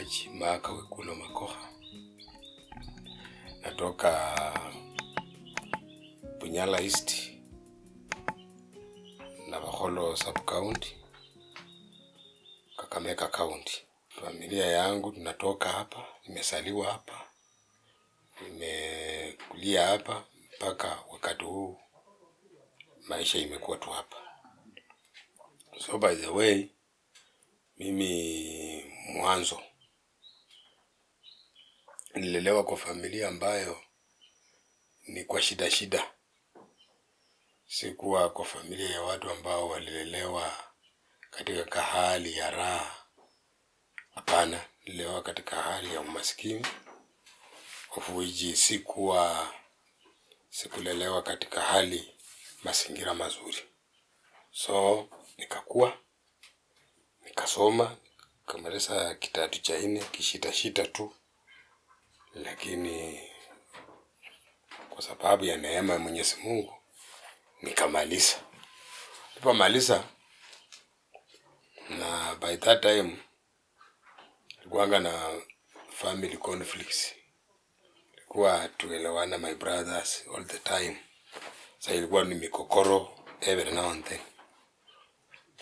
George Maka Wekulo Makoha, natoka Bunyala East, na Baholo sub county, Kakamega county. Familia yangu tunatoka hapa, nimesaliwa hapa, nimekulia hapa mpaka wakati huu, maisha imekuwa tu hapa. So by the way, mimi mwanzo nililelewa kwa familia ambayo ni kwa shida shida. Sikuwa kwa familia ya watu ambao walilelewa katika kahali ya raha. Hapana, nililelewa katika hali ya umaskini, of sikuwa sikulelewa katika hali mazingira mazuri. So nikakua nikasoma nikamaliza kitatu cha nne kishitashita tu, lakini kwa sababu ya neema ya Mwenyezi Mungu nikamaliza. Nilipomaliza na by that time likuanga na family conflicts, ilikuwa tuelewana my brothers all the time. Sasa ilikuwa ni mikokoro every now and then,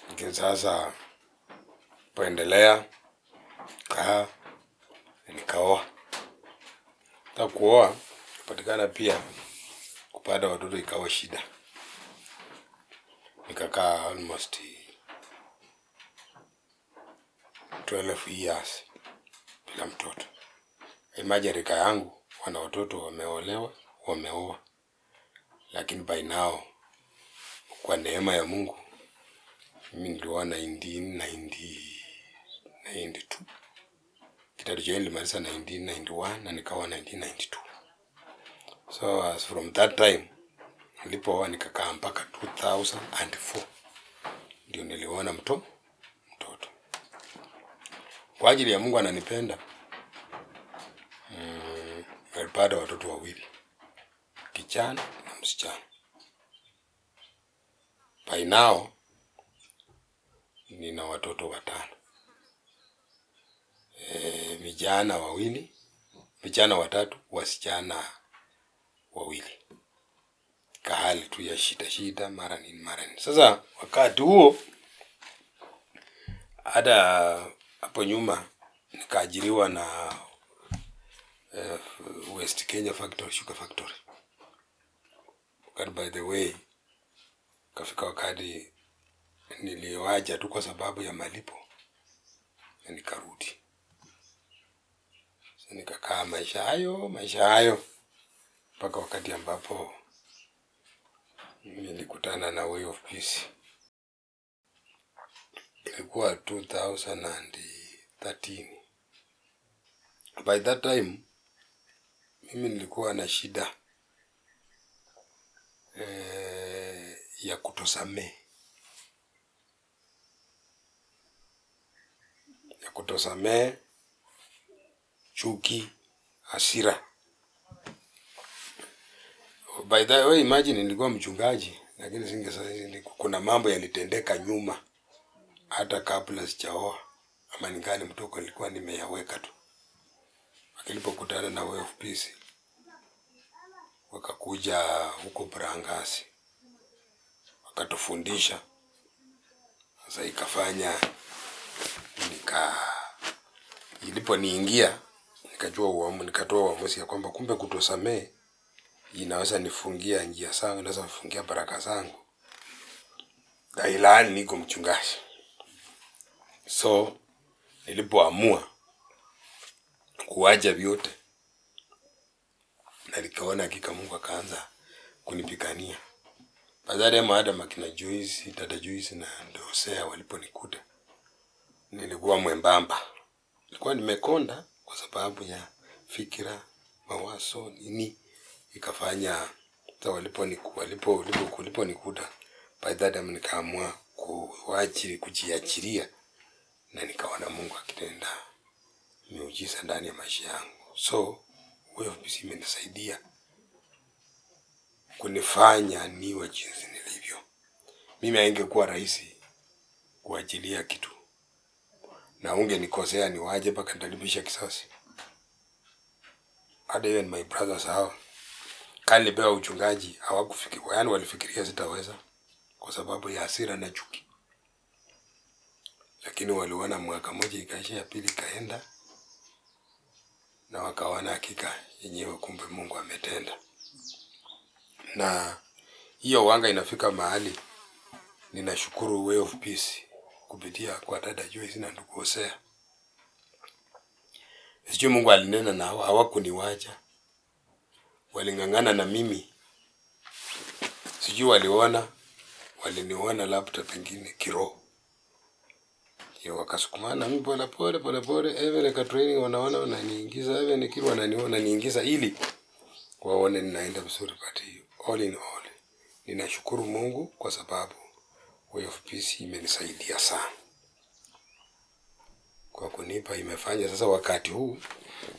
lakini sasa poendelea kaa nikaoa. Hata kuoa kupatikana pia kupata watoto ikawa shida, nikakaa almost 12 years bila mtoto. Imagine rika yangu wana watoto wameolewa, wameoa, lakini by now kwa neema ya Mungu mimi nilioa 1992 kitatu cha nilimaliza 1991 na nikaoa 1992. So as from that time nilipooa nikakaa mpaka 2004 ndio niliona mto mtoto. Kwa ajili ya Mungu ananipenda, mm, nilipata watoto wawili, kichana na msichana. By now nina watoto watano, e, vijana wawili, vijana watatu, wasichana wawili. Kahali tu ya shida shida, mara nini mara nini. Sasa wakati huo hata hapo nyuma nikaajiriwa na uh, West Kenya Factory, Sugar Factory. But by the way, kafika wakati niliwaja tu kwa sababu ya malipo na nikarudi. Nikakaa maisha hayo maisha hayo mpaka wakati ambapo nilikutana na Way of Peace. Ilikuwa 2013. By that time mimi nilikuwa na shida eh, ya kutosamee ya kutosamehe, chuki, hasira. By the way, imagine nilikuwa mchungaji, lakini singe sasa, kuna mambo yalitendeka nyuma hata kabla sijaoa ama ningali mtoko, nilikuwa nimeyaweka tu. Akilipokutana na Way of Peace wakakuja huko Brangasi wakatufundisha. Sasa ikafanya nika iliponiingia nikajua uamu, nikatoa uamuzi ya kwamba kumbe kutosamee inaweza nifungia njia zangu, inaweza nifungia baraka zangu, Dailani niko mchungaji. So nilipoamua kuwaja vyote na nikaona hakika Mungu akaanza kunipigania. Baadaye maadam akina Joyce, dada Joyce na Ndosea waliponikuta nilikuwa mwembamba, nilikuwa nimekonda kwa sababu ya fikira, mawazo, nini ikafanya ta walipo walipo walipo kuda by that time nikaamua kuajiri kujiachiria na nikaona Mungu akitenda miujiza ndani ya maisha yangu. So Way of Peace imenisaidia kunifanya niwe jinsi nilivyo. Mimi haingekuwa rahisi kuachilia kitu na ungenikosea ni waje mpaka nitalipisha kisasi. Hata ni my brothers hao kali nilipewa uchungaji hawakufikiria, yani walifikiria sitaweza kwa sababu ya hasira na chuki, lakini waliona mwaka moja ikaisha, ya pili ikaenda, na wakaona hakika yenyewe, kumbe Mungu ametenda. Na hiyo wanga inafika mahali ninashukuru Way of Peace kupitia kwa dada Joyce na ndugu Hosea. Sijui Mungu alinena nao, hawakuniwacha, waling'ang'ana na mimi. Sijui waliona, waliniona labda pengine kiroho, wakasukumana mimi pole pole pole pole, even ka training wanaona wananiingiza, even nikiwa wananiona wananiingiza ili waone ninaenda vizuri, but all in all ninashukuru Mungu kwa sababu Way of Peace imenisaidia sana kwa kunipa, imefanya sasa wakati huu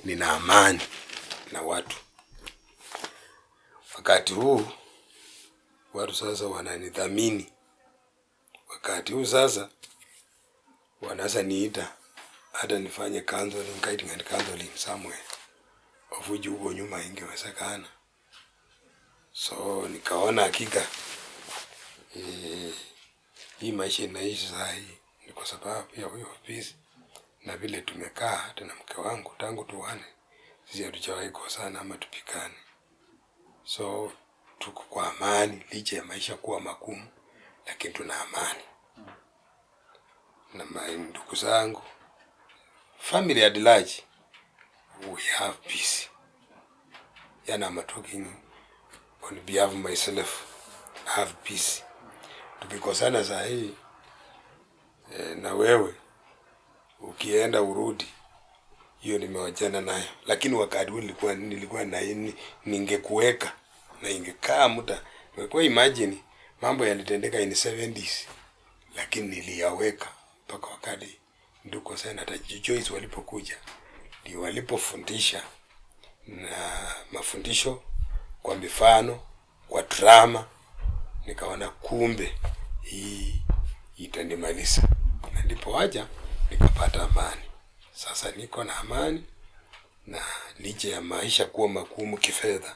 nina amani na watu. Wakati huu watu sasa wananidhamini. Wakati huu sasa wanaweza niita hata nifanye counseling, guiding and counseling somewhere, of huko nyuma ingewezekana. So nikaona hakika eh, hii maisha inaishi saa hii. Ni kwa sababu ya huyo ofisi. Na vile tumekaa hata na mke wangu tangu tuwane, sisi hatujawahi kosana ama tupikane, so tuko kwa amani licha ya maisha kuwa magumu, lakini tuna amani. Na ndugu zangu, family at large, we have peace. Yani I'm on behalf of myself, have peace. Tukikosana saa hii e, na wewe ukienda urudi, hiyo nimewachana nayo, lakini wakati huu nilikuwa nilikuwa na ningekuweka na ingekaa muda. Kwa imagine mambo yalitendeka in 70s lakini niliyaweka mpaka wakati nduko sana ta Joyce walipokuja, ndio walipofundisha na mafundisho kwa mifano, kwa drama, nikaona kumbe hii itanimaliza, na ndipo waja nikapata amani. Sasa niko na amani, na licha ya maisha kuwa magumu kifedha,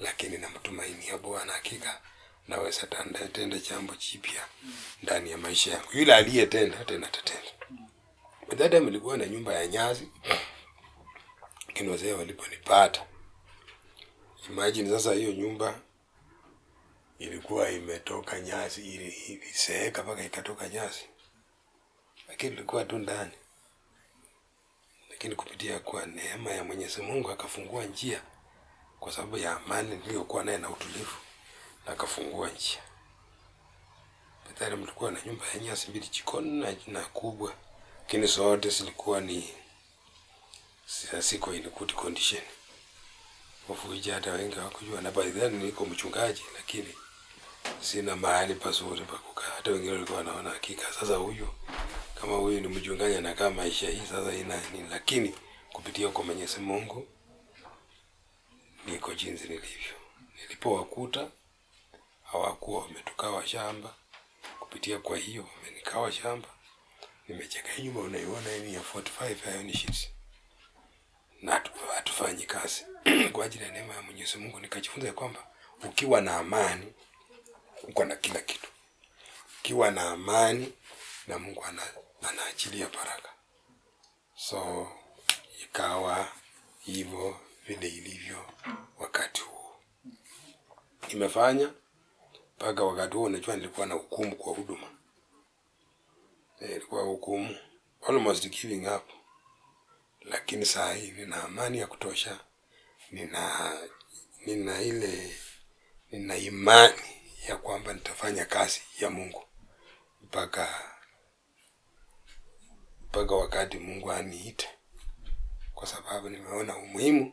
lakini namtumainia Bwana, hakika naweza tenda jambo jipya ndani ya maisha yangu. Yule aliyetenda tena tatenda. Dada mlikuwa na nyumba ya nyazi, lakini waliponipata, imagine sasa, hiyo nyumba ilikuwa imetoka nyasi ili iliseeka mpaka ikatoka nyasi, lakini ilikuwa tu ndani. Lakini kupitia kwa neema ya Mwenyezi Mungu akafungua njia, kwa sababu ya amani niliyokuwa naye na utulivu, na akafungua njia. Baadaye mlikuwa na nyumba ya nyasi mbili jikoni na, na kubwa, lakini zote zilikuwa ni siko in good condition wafuija, hata wengi hawakujua, na by then niko mchungaji, lakini sina mahali pazuri pa kukaa. Hata wengine walikuwa wanaona hakika, sasa huyu kama huyu ni mchungaji anakaa maisha hii sasa ina nini, lakini kupitia kwa Mwenyezi Mungu niko jinsi nilivyo. Nilipowakuta hawakuwa wametukawa shamba, kupitia kwa hiyo wamenikawa shamba. Nimecheka hii nyumba unaiona hii ya 45 hayo ni shit na hatu- hatufanyi kazi kwa ajili ya neema ya Mwenyezi Mungu. Nikajifunza kwamba ukiwa na amani uko na kila kitu, ukiwa na amani na Mungu ana, anaachilia baraka. So ikawa hivyo vile ilivyo wakati huo. imefanya mpaka wakati huo, unajua nilikuwa na hukumu kwa huduma Eh, ilikuwa hukumu almost giving up, lakini saa hii nina amani ya kutosha, nina nina ile nina imani ya kwamba nitafanya kazi ya Mungu mpaka mpaka wakati Mungu aniite, kwa sababu nimeona umuhimu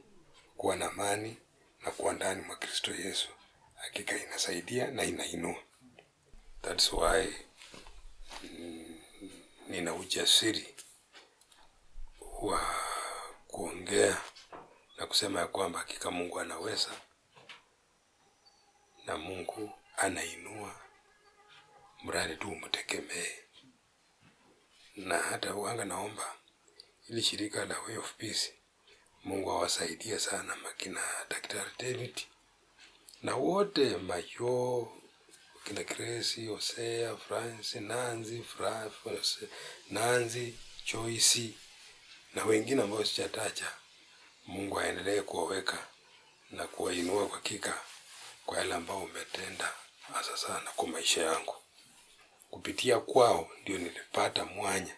kuwa na amani na kuwa ndani mwa Kristo Yesu. Hakika inasaidia na inainua. That's why nina ujasiri wa kuongea na kusema ya kwamba hakika Mungu anaweza na Mungu anainua, mradi tu umtegemee na hata uanga naomba ili shirika la Way of Peace Mungu awasaidie sana makina Daktari David na wote Mayo kina Grace, Hosea, France, Nanzi, France, Nanzi, Joyce na wengine ambao sijataja. Mungu aendelee kuwaweka na kuwainua kwa kika kwa yale ambao umetenda hasa sana kwa maisha yangu. Kupitia kwao ndio nilipata mwanya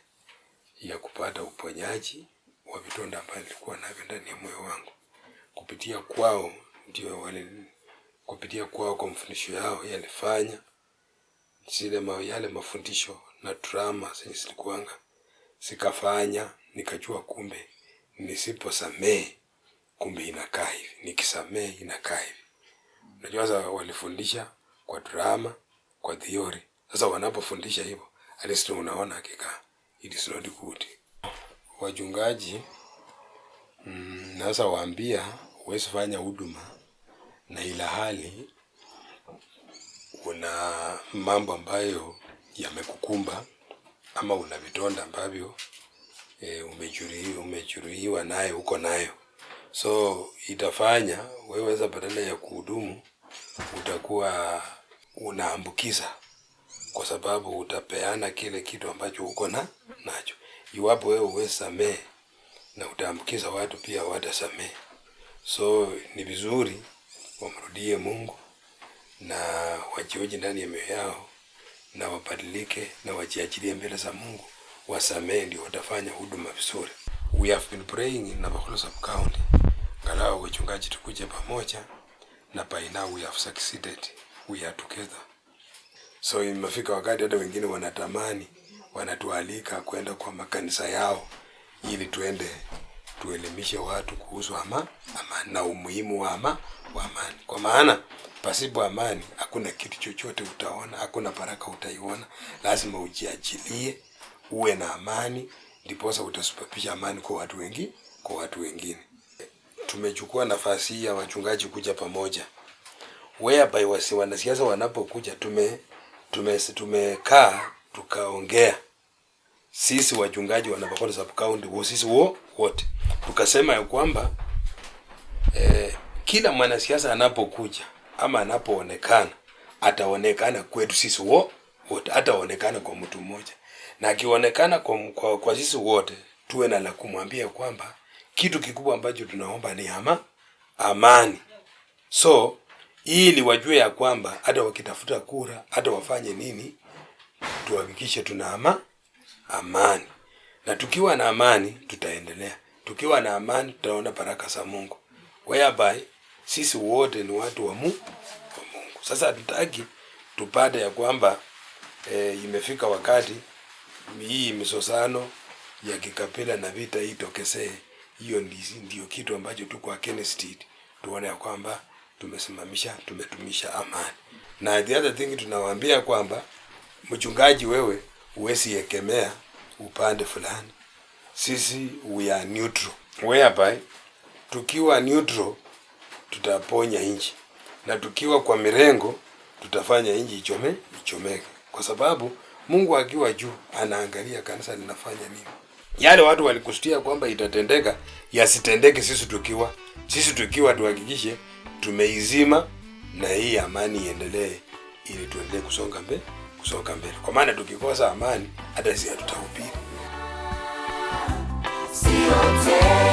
ya kupata uponyaji wa vidonda ambavyo nilikuwa navyo ndani ya moyo wangu. Kupitia kwao ndio wale, kupitia kwao kwa mafundisho yao yalifanya zile ma, yale mafundisho na drama zenye zilikuanga zikafanya nikajua kumbe nisiposamee kumbe inakaa hivi, nikisamee inakaa hivi. Unajua walifundisha kwa drama, kwa theory. Sasa wanapofundisha hivyo, at least unaona hakika it is not good. Wachungaji mm, nasa waambia huwezi fanya huduma na ila hali una mambo ambayo yamekukumba ama una vidonda ambavyo e, umejuruhiwa nayo uko nayo, so itafanya wewe badala ya kuhudumu utakuwa unaambukiza, kwa sababu utapeana kile kitu ambacho uko na nacho. Iwapo wewe huwezi samehe na utaambukiza watu pia watasamehe, so ni vizuri wamrudie Mungu na wajioji ndani ya mioyo yao na wabadilike na wajiachilie mbele za Mungu, wasamehe, ndio watafanya huduma vizuri. We have been praying in Navakholo sub county, ngalau wachungaji tukuje pamoja, na by now we have succeeded, we are together. So imefika wakati hata wengine wanatamani, wanatualika kwenda kwa makanisa yao ili tuende tuelimishe watu kuhusu ama amani na umuhimu wa ama wa amani, kwa maana pasipo amani hakuna kitu chochote utaona, hakuna baraka utaiona. Lazima ujiachilie, uwe na amani, ndiposa utasababisha amani kwa watu wengi, kwa watu wengine. Tumechukua nafasi hii ya wachungaji kuja pamoja, whereby wasi wanasiasa wanapokuja, tume tume tumekaa tukaongea. Sisi wachungaji wa sub county sisi wo wote. Tukasema ya kwamba eh, kila mwanasiasa anapokuja ama anapoonekana ataonekana kwetu sisi wo wote, ataonekana kwa mtu mmoja, na akionekana kwa, kwa, kwa sisi wote tuwe na la kumwambia kwamba kitu kikubwa ambacho tunaomba ni ama amani. So ili wajue ya kwamba hata wakitafuta kura, hata wafanye nini, tuhakikishe tuna ama amani, na tukiwa na amani tutaendelea. Tukiwa na amani tutaona baraka za Mungu, whereby sisi wote ni watu wa Mungu. Sasa hatutaki tupate ya kwamba e, imefika wakati hii misosano ya kikabila na vita hii tokezee. Hiyo ndi- ndio kitu ambacho tuko against it. Tuone ya kwamba tumesimamisha, tumetumisha amani. Na the other thing tunawaambia kwamba mchungaji, wewe huwezi ekemea upande fulani. Sisi we are neutral, whereby tukiwa neutral tutaponya nchi, na tukiwa kwa mirengo tutafanya nchi ichome ichomeke, kwa sababu Mungu akiwa juu anaangalia kanisa linafanya nini. Yale watu walikusudia kwamba itatendeka yasitendeke, sisi tukiwa sisi tukiwa tuhakikishe tumeizima na hii amani iendelee, ili tuendelee kusonga mbele kusonga mbele, kwa maana tukikosa amani hata sisi hatutahubiri. Sio tena